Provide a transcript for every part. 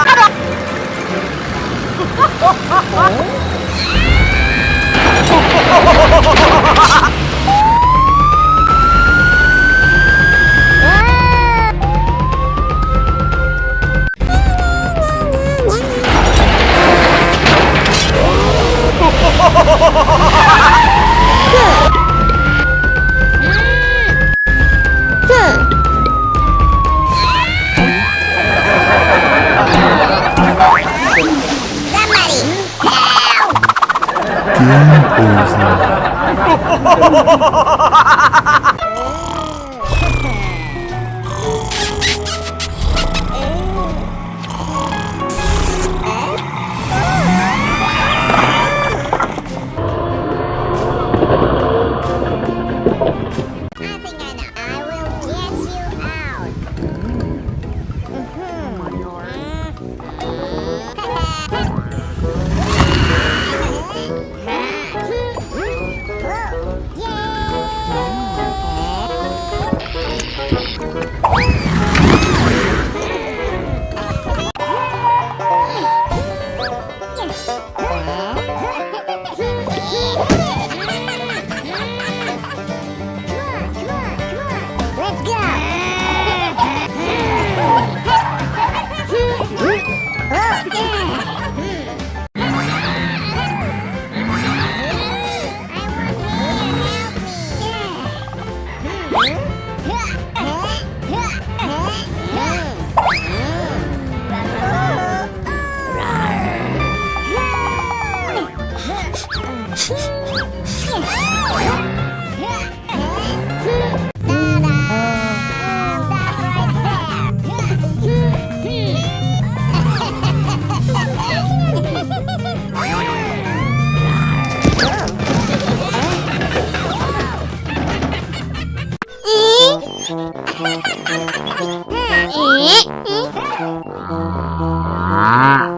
I you. Ah.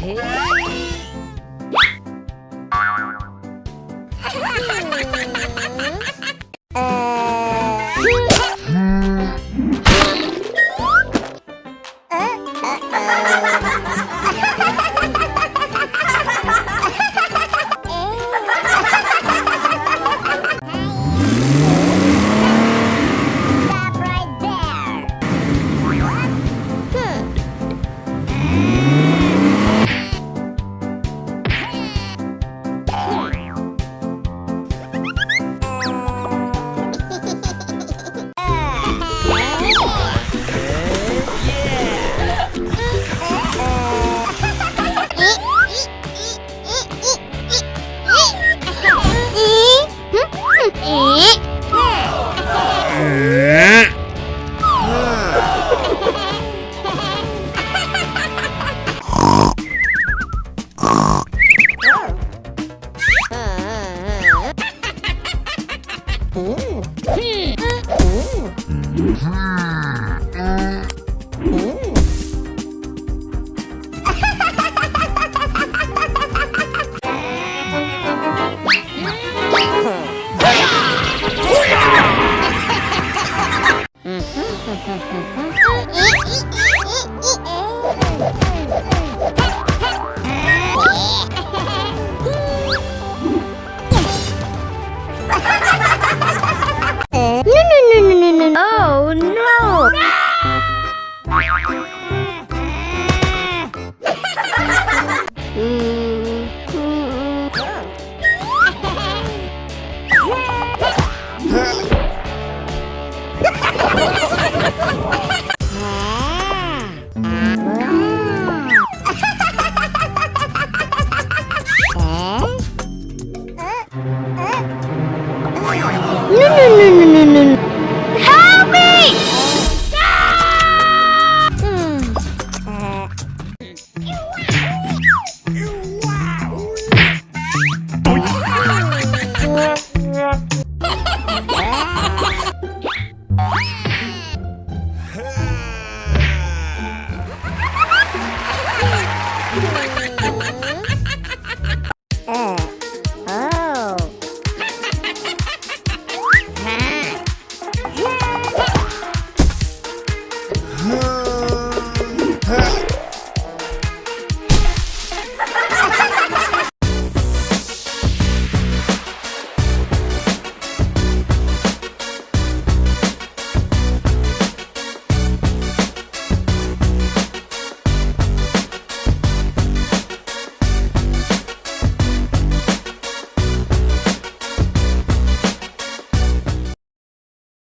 Hey.